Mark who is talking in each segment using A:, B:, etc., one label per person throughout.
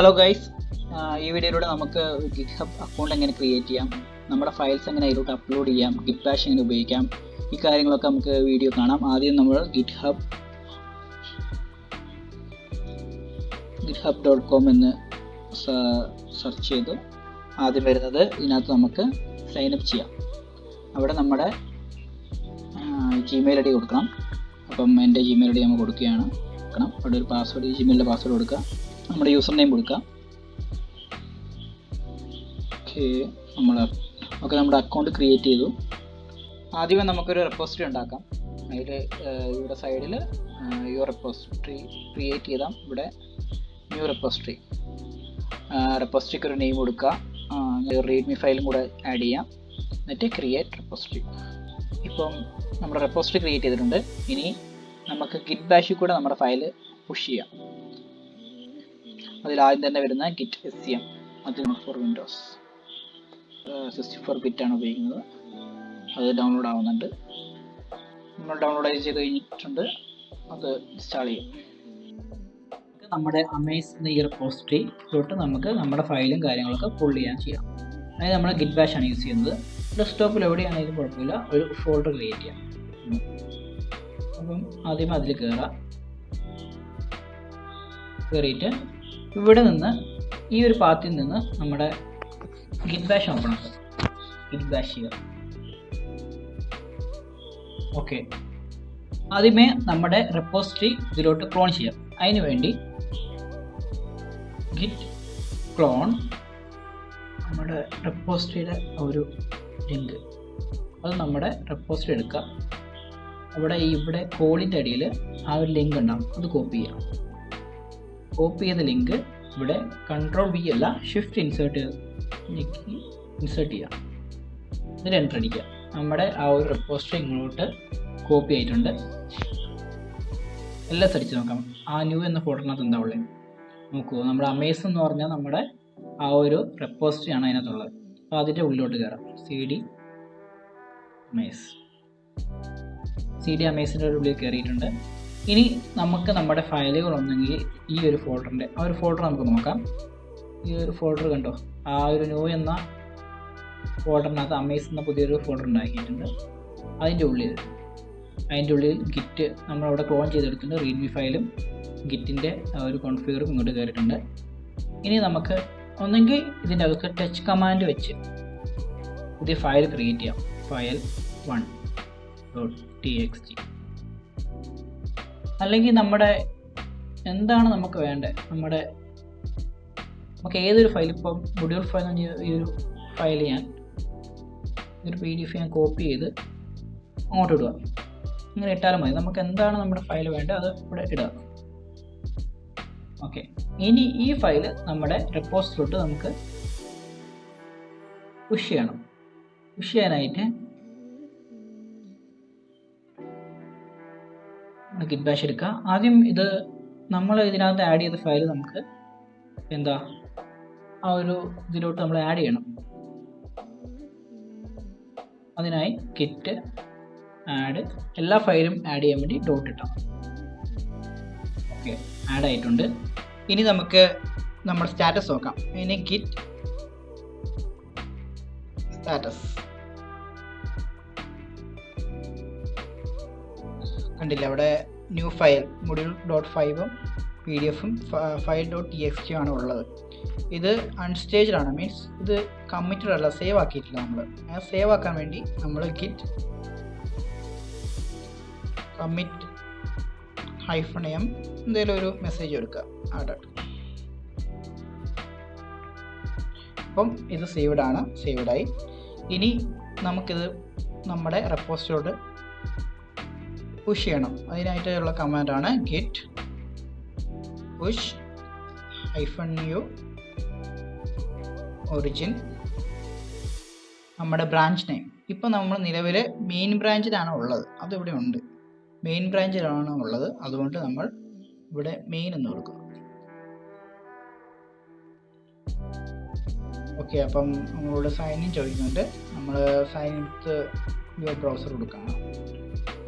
A: Hello guys ഈ വീഡിയോയിലൂടെ നമുക്ക് ഗിറ്റ് ഹബ് അക്കൗണ്ട് എങ്ങനെ ക്രിയേറ്റ് ചെയ്യാം? നമ്മുടെ ഫയൽസ് എങ്ങനെ അതിലോട്ട് അപ്ലോഡ് ചെയ്യാം? ഗിറ്റ് ബാഷ് എങ്ങനെ ഉപയോഗിക്കാം? ഈ കാര്യങ്ങളൊക്കെ നമുക്ക് വീഡിയോ കാണാം. ആദ്യം നമ്മൾ GitHub GitHub dot com എന്ന് സെർച്ച് ചെയ്ത്. ആദ്യം വരുന്നത് ഇതിനകത്ത് നമുക്ക് സൈനപ്പ് ചെയ്യാം. അവിടെ നമ്മുടെ ജിമെയിൽ ഐ ഡി കൊടുക്കണം. അപ്പം എന്റെ ജിമെയിൽ ഐ ഡി നമ്മൾ കൊടുക്കുകയാണ്. കൊടുക്കണം. അവിടെ ഒരു പാസ്വേഡ് ജിമെയിലിന്റെ പാസ്വേഡ് കൊടുക്കുക. നമ്മുടെ യൂസർ നെയിം കൊടുക്കാം ഓക്കെ നമ്മൾ ഓക്കെ നമ്മുടെ അക്കൗണ്ട് ക്രിയേറ്റ് ചെയ്തു. ആദ്യമേ നമുക്കൊരു റെപ്പോസിറ്ററി ഉണ്ടാക്കാം. അതിൽ ഇവിടെ സൈഡിൽ യുവർ റെപ്പോസിറ്ററി ക്രിയേറ്റ് ചെയ്താൽ ഇവിടെ ന്യൂ റെപ്പോസിറ്ററി റെപ്പോസിറ്ററിക്ക് ഒരു നെയിം കൊടുക്കുക. റീഡ്മി ഫയലും കൂടെ ആഡ് ചെയ്യാം. എന്നിട്ട് ക്രിയേറ്റ് റെപ്പോസിറ്ററി ഇപ്പം നമ്മുടെ റെപ്പോസിറ്ററി ക്രിയേറ്റ് ചെയ്തിട്ടുണ്ട്. ഇനി നമുക്ക് ഗിറ്റ് ബാഷിൽ കൂടെ നമ്മുടെ ഫയൽ പുഷ് ചെയ്യാം. അതിൽ ആദ്യം തന്നെ വരുന്ന കിറ്റ് എസ് സി എം അത് ഫോർ വിൻഡോസ് സിക്സ്റ്റി ഫോർ ആണ് ഉപയോഗിക്കുന്നത്. അത് ഡൗൺലോഡ് ആവുന്നുണ്ട്. നമ്മൾ ഡൗൺലോഡ് ചെയ്ത് കഴിഞ്ഞിട്ടുണ്ട്. അത് ഇൻസ്റ്റാൾ ചെയ്യും. നമ്മുടെ അമേസ് എന്ന ഈ റിപ്പോസിറ്ററി തൊട്ട് നമുക്ക് നമ്മുടെ ഫയലും കാര്യങ്ങളൊക്കെ പുൾ ചെയ്യാൻ ചെയ്യാം. അതായത് നമ്മൾ ഗിറ്റ് ബാഷ് ആണ് യൂസ് ചെയ്യുന്നത്. ഡെസ്ക്ടോപ്പിൽ എവിടെയാണെങ്കിലും കുഴപ്പമില്ല. ഒരു ഫോൾഡർ ക്രിയേറ്റ് ചെയ്യാം. അപ്പം ആദ്യം അതിൽ കയറാം കയറിയിട്ട് ഇവിടെ നിന്ന് ഈ ഒരു പാത്തിൽ നിന്ന് നമ്മുടെ ഗിറ്റ് ബാഷ് ഓപ്പൺ ആക്കുക ഗിറ്റ് ബാഷ് ചെയ്യുക ഓക്കെ ആദ്യമേ നമ്മുടെ റെപ്പോസിറ്ററി ഇതിലോട്ട് ക്ലോൺ ചെയ്യാം. അതിനു വേണ്ടി ഗിറ്റ് ക്ലോൺ നമ്മുടെ റെപ്പോസിറ്ററിയുടെ ഒരു ലിങ്ക് അത് നമ്മുടെ റെപ്പോസിറ്ററി എടുക്കുക അവിടെ ഇവിടെ കോളിന്റെ അടിയിൽ ആ ഒരു ലിങ്ക് ഉണ്ടാകും അത് കോപ്പി ചെയ്യാം. കോപ്പി ചെയ്ത ലിങ്ക് ഇവിടെ കൺട്രോൾ വി അല്ല ഷിഫ്റ്റ് ഇൻസേർട്ട് ഇൻസേർട്ട് ചെയ്യാം എന്നിട്ട് എന്റർ അടിക്കുക. നമ്മുടെ ആ ഒരു റിപ്പോസ്റ്റർ ഇങ്ങോട്ട് കോപ്പി ആയിട്ടുണ്ട്. എല്ലാം സെർച്ച് നോക്കാം. ആ ന്യൂ എന്ന ഫോട്ടോനകത്ത് എന്താ ഉള്ളത് നോക്കൂ നമ്മുടെ അമേസ് എന്ന് പറഞ്ഞാൽ നമ്മുടെ ആ ഒരു റെപ്പോസിറ്ററി ആണ് അതിനകത്തുള്ളത്. അപ്പോൾ അതിന്റെ ഉള്ളിലോട്ട് കയറാം. C D amaze C D അമേസിന്റെ ഉള്ളിൽ കയറിയിട്ടുണ്ട്. ഇനി നമുക്ക് നമ്മുടെ ഫയലുകൾ ഒന്നെങ്കിൽ ഈ ഒരു ഫോൾഡറിന്റെ ആ ഒരു ഫോൾഡർ നമുക്ക് നോക്കാം. ഈ ഒരു ഫോൾഡർ കണ്ടോ? ആ ഒരു ന്യൂ എന്ന ഫോൾഡറിനകത്ത് അമേസ് എന്ന പുതിയൊരു ഫോൾഡർ ഉണ്ടാക്കിയിട്ടുണ്ട്. അതിന്റെ ഉള്ളിൽ അതിന്റെ ഉള്ളിൽ ഗിറ്റ് നമ്മളവിടെ ക്ലോൺ ചെയ്തെടുത്തിട്ടുണ്ട്. റീഡ്മി ഫയലും ഗിറ്റിന്റെ ഒരു കോൺഫിഗറും ഇങ്ങോട്ട് കയറിയിട്ടുണ്ട്. ഇനി നമുക്ക് ഒന്നെങ്കിൽ ഇതിന്റെ അകത്ത് ടച്ച് കമാൻഡ് വെച്ച് പുതിയ ഫയൽ ക്രിയേറ്റ് ചെയ്യാം. File one dot T X T അല്ലെങ്കിൽ നമ്മുടെ എന്താണ് നമുക്ക് വേണ്ടത് നമ്മുടെ നമുക്ക് ഏതൊരു ഫയൽ ഇപ്പം മൊഡ്യൂൾ ഫയൽ ഈ ഒരു ഫയൽ ഞാൻ ഒരു പി ഡി എഫ് ഞാൻ കോപ്പി ചെയ്ത് അങ്ങോട്ട് ഇടുക. ഇങ്ങനെ ഇട്ടാലും മതി. നമുക്ക് എന്താണ് നമ്മുടെ ഫയൽ വേണ്ടത് അത് ഇവിടെ ഇടുക. ഓക്കെ ഇനി ഈ ഫയൽ നമ്മുടെ റെപ്പോസിലോട്ട് നമുക്ക് പുഷ് ചെയ്യണം. പുഷ് ചെയ്യാനായിട്ട് ഗിറ്റ് ബാഷ് എടുക്കുക. ആദ്യം ഇത് നമ്മൾ ഇതിനകത്ത് ആഡ് ചെയ്ത ഫയൽ നമുക്ക് എന്താ ആ ഒരു ഇതിലോട്ട് നമ്മൾ ആഡ് ചെയ്യണം. അതിനായി കിറ്റ് ആഡ് എല്ലാ ഫയലും ആഡ് ചെയ്യാൻ വേണ്ടി ഡോട്ട് ഇട്ടാം ഓക്കെ ആഡ് ആയിട്ടുണ്ട്. ഇനി നമുക്ക് നമ്മുടെ സ്റ്റാറ്റസ് നോക്കാം. ഇനി ഗിറ്റ് സ്റ്റാറ്റസ് കണ്ടില്ല? അവിടെ ന്യൂ ഫയൽ മൊഡ്യൂൾ ഡോട്ട് ഫൈവും പി ഡി എഫും file dot T X T ആണ് ഉള്ളത്. ഇത് അൺസ്റ്റേജ്ഡ് ആണ്. മീൻസ് ഇത് കമ്മിറ്റഡ് അല്ല സേവ് ആക്കിയിട്ടില്ല നമ്മൾ ആ സേവ് ആക്കാൻ വേണ്ടി നമ്മൾ ഗിറ്റ് കമ്മിറ്റ് ഹൈഫൺ എം എന്തെങ്കിലും ഒരു മെസ്സേജ് കൊടുക്കുക ആഡ് അപ്പം ഇത് സേവ്ഡ് ആണ്. സേവ്ഡായി ഇനി നമുക്കിത് നമ്മുടെ റെപ്പോസിറ്റോട് പുഷ് ചെയ്യണം. അതിനായിട്ടുള്ള ആണ് Git push hyphen U origin നമ്മുടെ ബ്രാഞ്ച് നെയിം ഇപ്പം നമ്മൾ നിലവിൽ മെയിൻ ബ്രാഞ്ചിലാണ് ഉള്ളത്. അതിവിടെ ഉണ്ട്. മെയിൻ ബ്രാഞ്ചിലാണ് ഉള്ളത്. അതുകൊണ്ട് നമ്മൾ ഇവിടെ മെയിൻ എന്ന് കൊടുക്കും. ഓക്കെ അപ്പം നമ്മളോട് സൈൻ ഇൻ ചോദിക്കുന്നുണ്ട്. നമ്മൾ സൈൻ ഇൻ യുവർ ബ്രൗസർ കൊടുക്കണം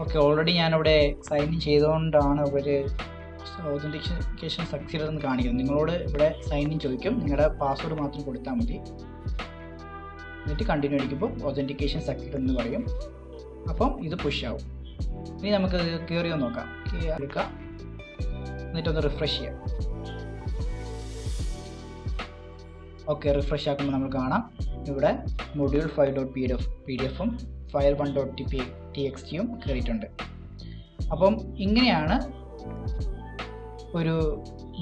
A: ഓക്കെ ഓൾറെഡി ഞാനിവിടെ സൈൻ ഇൻ ചെയ്തുകൊണ്ടാണ് ഇവർ ഓതന്റിക്കേഷൻ സക്സീഡ് എന്ന് കാണിക്കുന്നത്. നിങ്ങളോട് ഇവിടെ സൈൻ ഇൻ ചോദിക്കും. നിങ്ങളുടെ പാസ്വേഡ് മാത്രം കൊടുത്താൽ മതി. എന്നിട്ട് കണ്ടിന്യൂ അടിക്കുമ്പോൾ ഓതന്റിക്കേഷൻ സക്സീഡ് എന്ന് പറയും. അപ്പം ഇത് പുഷ് ആവും. ഇനി നമുക്ക് കയറി ഒന്ന് നോക്കാം. എടുക്കാം. എന്നിട്ടൊന്ന് റിഫ്രഷ് ചെയ്യാം. ഓക്കെ റിഫ്രഷ് ആക്കുമ്പോൾ നമ്മൾ കാണാം. ഇവിടെ module five dot P D F P D എഫും file one dot T P T X ടിയും കയറിയിട്ടുണ്ട് അപ്പം ഇങ്ങനെയാണ് ഒരു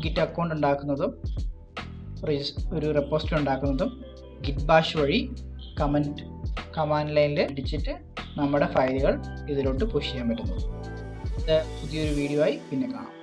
A: ഗിറ്റ് അക്കൗണ്ട് ഉണ്ടാക്കുന്നതും ഒരു റെപ്പോസിറ്ററി ഉണ്ടാക്കുന്നതും ഗിറ്റ് ബാഷ് വഴി കമന്റ് കമാൻഡ് ലൈനിൽ അടിച്ചിട്ട് നമ്മുടെ ഫയലുകൾ ഇതിലോട്ട് പുഷ് ചെയ്യാൻ പറ്റുന്നു ഇത് പുതിയൊരു വീഡിയോ ആയി പിന്നെ കാണാം.